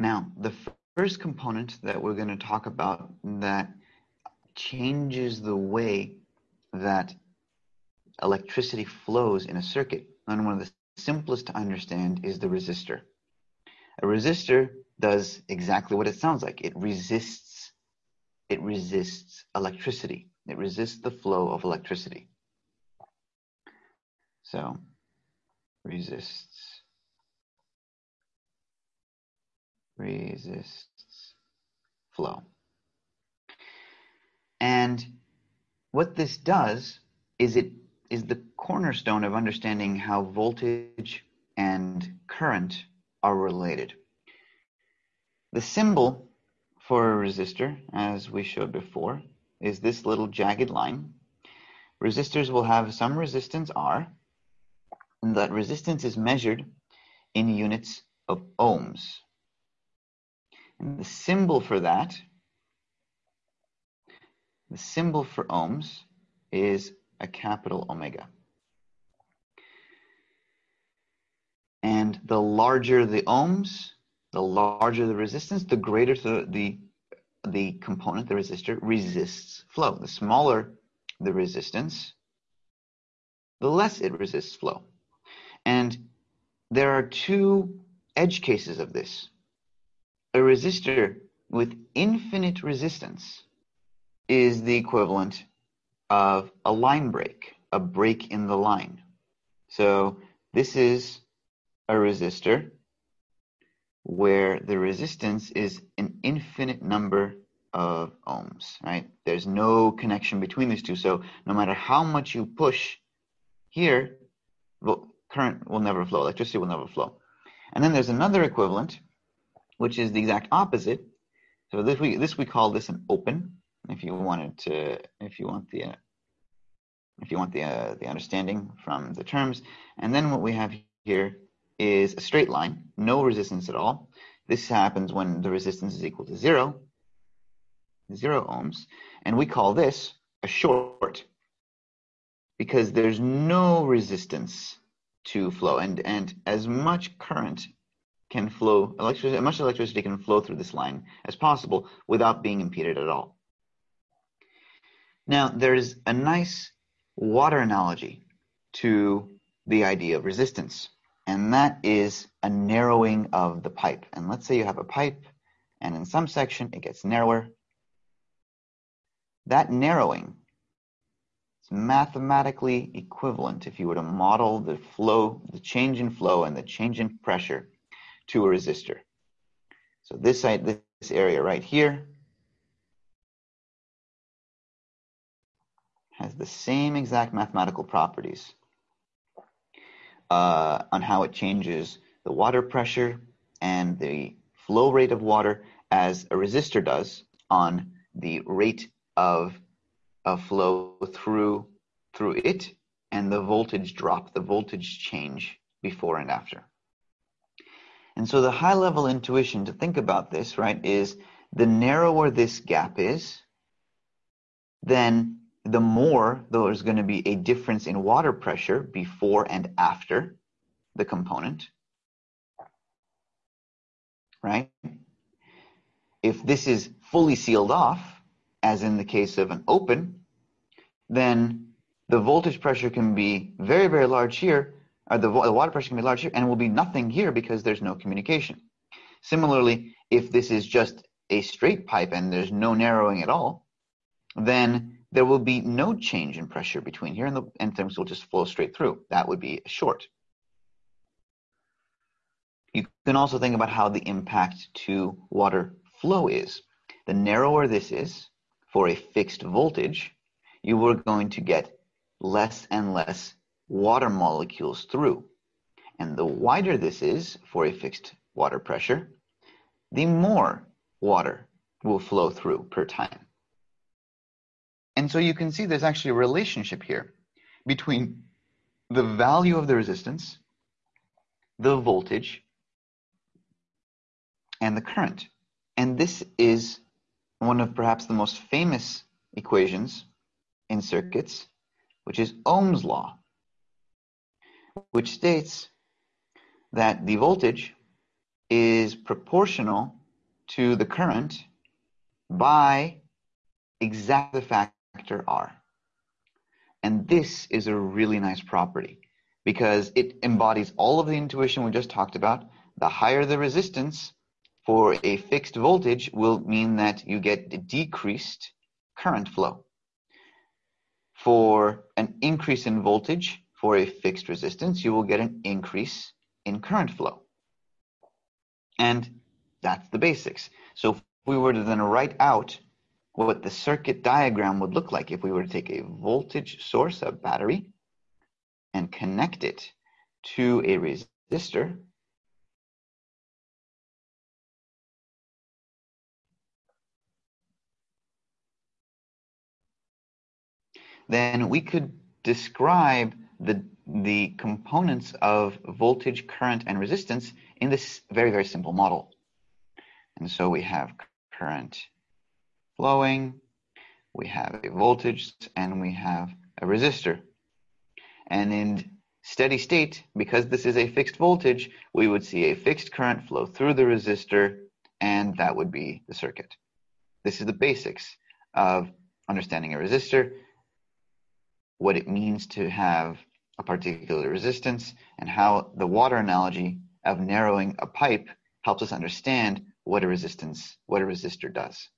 Now, the first component that we're going to talk about that changes the way that electricity flows in a circuit, and one of the simplest to understand is the resistor. A resistor does exactly what it sounds like. It resists it resists electricity. It resists the flow of electricity. So resists resists flow. And what this does is it is the cornerstone of understanding how voltage and current are related. The symbol for a resistor, as we showed before, is this little jagged line. Resistors will have some resistance R, and that resistance is measured in units of ohms. And the symbol for that, the symbol for ohms is a capital omega. And the larger the ohms, the larger the resistance, the greater the, the, the component, the resistor, resists flow. The smaller the resistance, the less it resists flow. And there are two edge cases of this. A resistor with infinite resistance is the equivalent of a line break, a break in the line. So this is a resistor where the resistance is an infinite number of ohms, right? There's no connection between these two. So no matter how much you push here, current will never flow, electricity will never flow. And then there's another equivalent, which is the exact opposite. So this we this we call this an open. If you wanted to, if you want the, uh, if you want the uh, the understanding from the terms, and then what we have here is a straight line, no resistance at all. This happens when the resistance is equal to zero, zero ohms, and we call this a short because there's no resistance to flow, and and as much current can flow, electricity, as much electricity can flow through this line as possible without being impeded at all. Now, there's a nice water analogy to the idea of resistance and that is a narrowing of the pipe. And let's say you have a pipe, and in some section it gets narrower. That narrowing is mathematically equivalent if you were to model the flow, the change in flow and the change in pressure to a resistor. So this, side, this area right here has the same exact mathematical properties uh, on how it changes the water pressure and the flow rate of water as a resistor does on the rate of, of flow through through it and the voltage drop, the voltage change before and after. And so the high level intuition to think about this, right, is the narrower this gap is, then the more there's going to be a difference in water pressure before and after the component, right? If this is fully sealed off, as in the case of an open, then the voltage pressure can be very, very large here, or the, the water pressure can be large here, and will be nothing here because there's no communication. Similarly, if this is just a straight pipe and there's no narrowing at all, then there will be no change in pressure between here and, the, and things will just flow straight through. That would be short. You can also think about how the impact to water flow is. The narrower this is for a fixed voltage, you are going to get less and less water molecules through. And the wider this is for a fixed water pressure, the more water will flow through per time. And so you can see there's actually a relationship here between the value of the resistance, the voltage, and the current. And this is one of perhaps the most famous equations in circuits, which is Ohm's law, which states that the voltage is proportional to the current by exactly the factor R. And this is a really nice property because it embodies all of the intuition we just talked about. The higher the resistance for a fixed voltage will mean that you get decreased current flow. For an increase in voltage for a fixed resistance, you will get an increase in current flow. And that's the basics. So if we were to then write out what the circuit diagram would look like if we were to take a voltage source, a battery, and connect it to a resistor, then we could describe the, the components of voltage, current, and resistance in this very, very simple model. And so we have current flowing, we have a voltage, and we have a resistor. And in steady state, because this is a fixed voltage, we would see a fixed current flow through the resistor, and that would be the circuit. This is the basics of understanding a resistor, what it means to have a particular resistance, and how the water analogy of narrowing a pipe helps us understand what a resistance, what a resistor does.